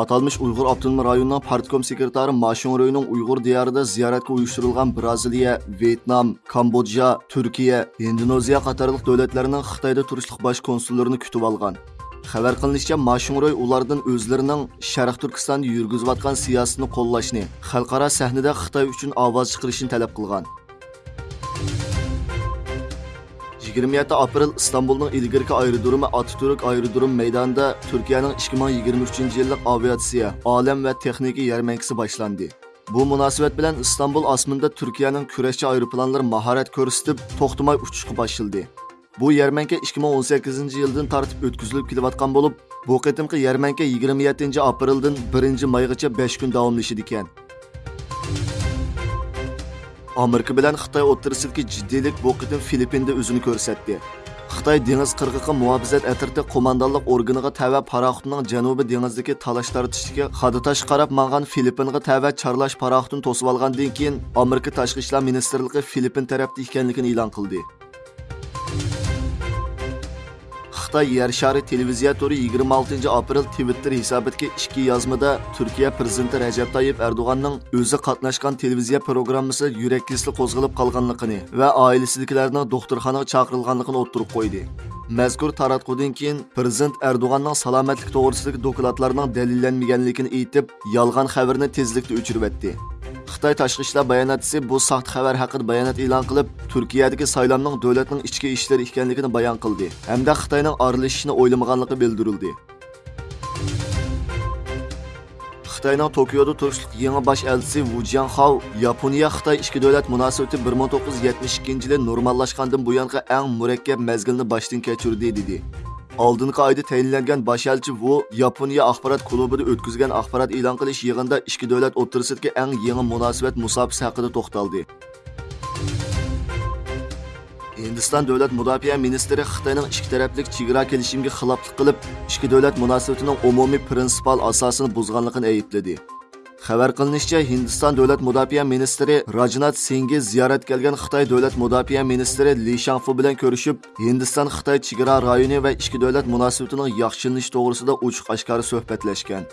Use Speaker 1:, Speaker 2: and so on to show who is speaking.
Speaker 1: Atalmış Uyghur Abdunum rayonunun partkom sekretari Ma Shungroyning Uyg'ur diyorida ziyoratga uyushtirilgan Braziliya, Vyetnam, Kambodja, Turkiya, Indoneziya qatorliq davlatlarning Xitoyda turishliq bosh konsullarini kutib olgan. Xabar qilinishicha, Mashungroy ulardan o'zlarining Sharq Turkistonda yurgizayotgan siyosatni qo'llashni, xalqaro sahnada Xitoy uchun ovoz chiqarishni talab qilgan. 27 aprel İstanbul'un ilgirki aerodromi Atatürk aerodrom meydanda Türkiye'nin 2023 yillik aviatsiya olam va texnika yarmarkasi boshlandi bu munosabat bilen İstanbul osmonida turkiyaning kurashchi aeroplanlari maharet ko'rsatib to'xtamay uchishga boshladi bu yarmarka 2018 yildan tartib o'tkazilib kelayotgan bo'lib bu qitimqi yarmarka 27 aprel'den 1 maygacha 5 gün kun davomlashadi ekan Amerika bilan Xitoy o'rtasidagi jiddiylik bu qitim Filippinda o'zini ko'rsatdi. Xitoy dengiz qirg'iqi muhofizat atrofida qo'mondonlik organiga tava paraxutning janubiy dengizdagi talash tortishga xaditash qarab mangan Filippinga tava charlash paraxutini to'sib olgandan keyin Amerika tashqi ishlar ministrligi Filippin tarafda ekanligini e'lon qildi. Xitoy yer shari televiziya turi 26 aprel Twitter hisobidagi ikki yozmada Turkiya prezidenti Rajab Tayyip Erdo'g'anning o'zi qatnashgan televiziya programmasi yurak kesli qo'zg'alib qolganligini va oilasidagilarning doktorxonaga chaqirilganligini o'ttirib qo'ydi. Mazkur taratqudan keyin prezident Erdo'g'anning salomatlik to'g'risidagi dokladlarning dalillanmaganligini aytib, yolg'on xabarni tezlikda o'chirib etdi. Xitoy tashqi ishlar bayonotchisi bu saxt xabar haqida bayonot e'lon qilib, Turkiyadagi saylovning davlatning ichki ishlari ekanligini bayon qildi hamda Xitoyning aralashishini o'ylamaganligi bildirildi. Xitoyning Tokioda turishlik yangi bosh elchisi Wu Jianhao Yaponiya Xitoy ikki davlat munosabati 1972 yili normallashgandan buyongi eng murakkab mazgilni boshdan kechirdi dedi. Oldingi oyda tayinlangan bosh vu Yaponiya axborot klubida o'tkazgan axborot e'lon qilish yig'inida ikki davlat o'tirisidagi eng yangi munosabat musobaqasi haqida to'xtaldi. Hindiston davlat mudofaa ministri Xitoyning ikki taraflik chegara kelishimiga xiloflik qilib, ikki davlat munosabatining umumiy prinsipal asosini buzganligini aybladi. Xabar qilinishicha, Hindiston davlat mudofaa ministri Rajnat Singh ziyorat kelgan Xitoy davlat mudofaa ministri Li Shangfu bilan ko'rishib, Hindiston Xitoy chegara rayoni va ikki davlat munosabatining yaxshilanishi to'g'risida ochiq-oshkora suhbatlashgan.